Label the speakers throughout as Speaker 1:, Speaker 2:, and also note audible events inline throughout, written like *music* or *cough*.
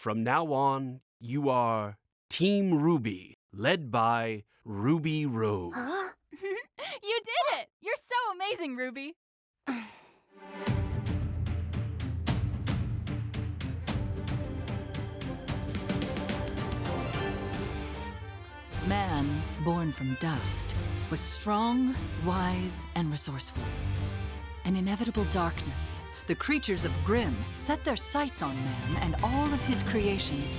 Speaker 1: From now on, you are Team RWBY, led by Ruby Rose.
Speaker 2: Huh? *laughs*
Speaker 3: you did it! You're so amazing, Ruby.
Speaker 4: Man, born from dust, was strong, wise, and resourceful. An inevitable darkness, the creatures of Grimm set their sights on man and all of his creations.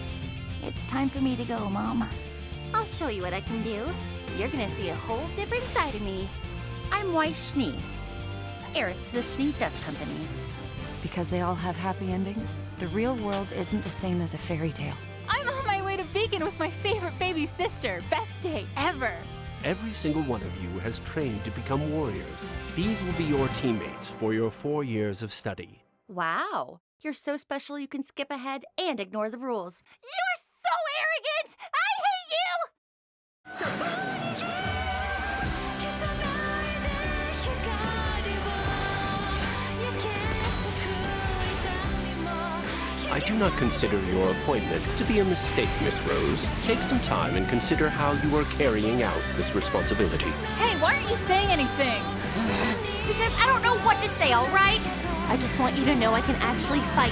Speaker 2: It's time for me to go, Mom. I'll show you what I can do. You're gonna see a whole different side of me. I'm Weiss Schnee, heiress to the Schnee Dust Company.
Speaker 5: Because they all have happy endings, the real world isn't the same as a fairy tale.
Speaker 3: I'm on my way to Beacon with my favorite baby sister. Best day ever.
Speaker 1: Every single one of you has trained to become warriors. These will be your teammates for your four years of study.
Speaker 2: Wow, you're so special you can skip ahead and ignore the rules. You're
Speaker 1: I do not consider your appointment to be a mistake, Miss Rose. Take some time and consider how you are carrying out this responsibility.
Speaker 3: Hey, why aren't you saying anything?
Speaker 2: Because I don't know what to say, alright? I just want you to know I can actually fight.